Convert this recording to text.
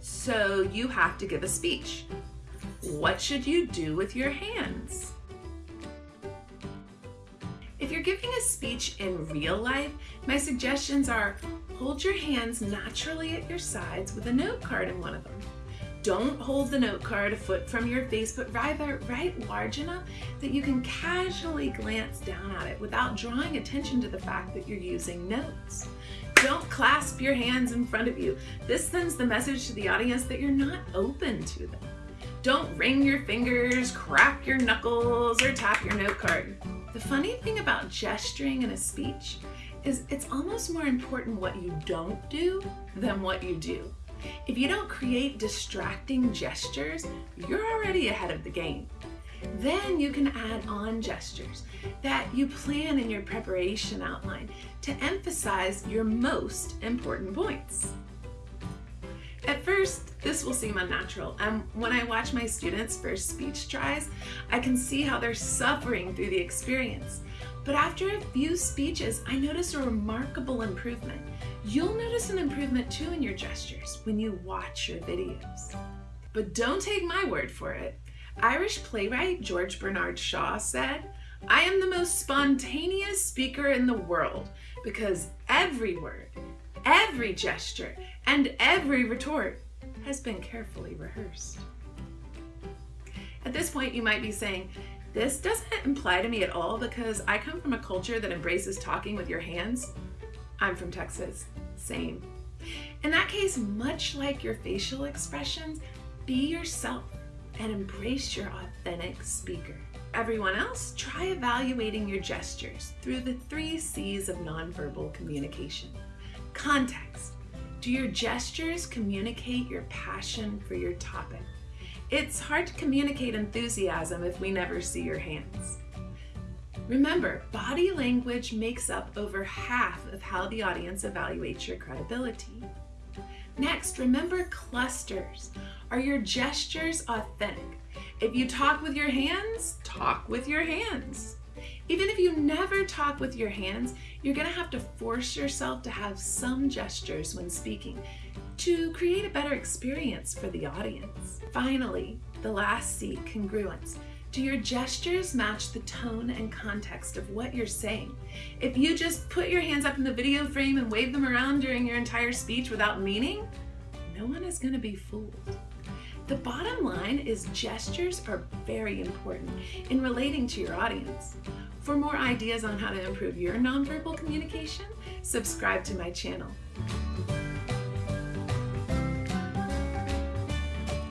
So you have to give a speech. What should you do with your hands? If you're giving a speech in real life, my suggestions are hold your hands naturally at your sides with a note card in one of them. Don't hold the note card a foot from your face, but rather write large enough that you can casually glance down at it without drawing attention to the fact that you're using notes. Don't clasp your hands in front of you. This sends the message to the audience that you're not open to them. Don't wring your fingers, crack your knuckles, or tap your note card. The funny thing about gesturing in a speech is it's almost more important what you don't do than what you do. If you don't create distracting gestures, you're already ahead of the game. Then you can add on gestures that you plan in your preparation outline to emphasize your most important points. At first, this will seem unnatural, and when I watch my students' first speech tries, I can see how they're suffering through the experience. But after a few speeches, I notice a remarkable improvement. You'll notice an improvement too in your gestures when you watch your videos. But don't take my word for it. Irish playwright George Bernard Shaw said, I am the most spontaneous speaker in the world because every word, every gesture, and every retort has been carefully rehearsed. At this point, you might be saying, this doesn't imply to me at all because I come from a culture that embraces talking with your hands. I'm from Texas, same. In that case, much like your facial expressions, be yourself and embrace your authentic speaker. Everyone else, try evaluating your gestures through the three C's of nonverbal communication. Context. Do your gestures communicate your passion for your topic? It's hard to communicate enthusiasm if we never see your hands. Remember, body language makes up over half of how the audience evaluates your credibility. Next, remember clusters. Are your gestures authentic? If you talk with your hands, talk with your hands. Even if you never talk with your hands, you're gonna have to force yourself to have some gestures when speaking to create a better experience for the audience. Finally, the last C, congruence. Do your gestures match the tone and context of what you're saying? If you just put your hands up in the video frame and wave them around during your entire speech without meaning, no one is gonna be fooled. The bottom line is gestures are very important in relating to your audience. For more ideas on how to improve your nonverbal communication, subscribe to my channel.